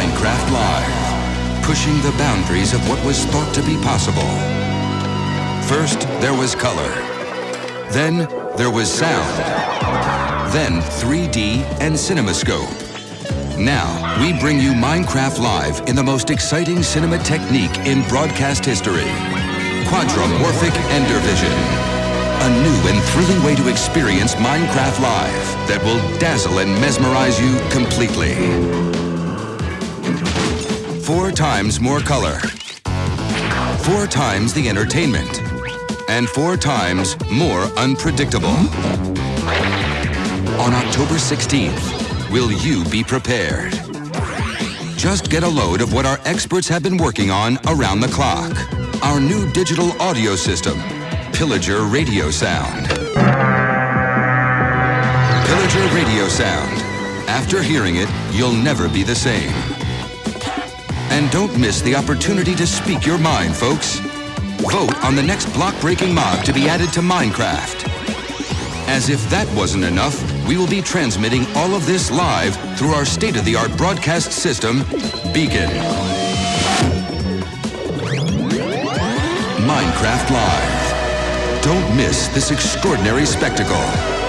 Minecraft Live, pushing the boundaries of what was thought to be possible. First, there was color. Then, there was sound. Then, 3D and CinemaScope. Now, we bring you Minecraft Live in the most exciting cinema technique in broadcast history. Quadromorphic Endervision. A new and thrilling way to experience Minecraft Live that will dazzle and mesmerize you completely. Four times more color. Four times the entertainment. And four times more unpredictable. On October 16th, will you be prepared? Just get a load of what our experts have been working on around the clock. Our new digital audio system, Pillager Radio Sound. Pillager Radio Sound. After hearing it, you'll never be the same. And don't miss the opportunity to speak your mind, folks. Vote on the next block-breaking mob to be added to Minecraft. As if that wasn't enough, we will be transmitting all of this live through our state-of-the-art broadcast system, Beacon. Minecraft Live. Don't miss this extraordinary spectacle.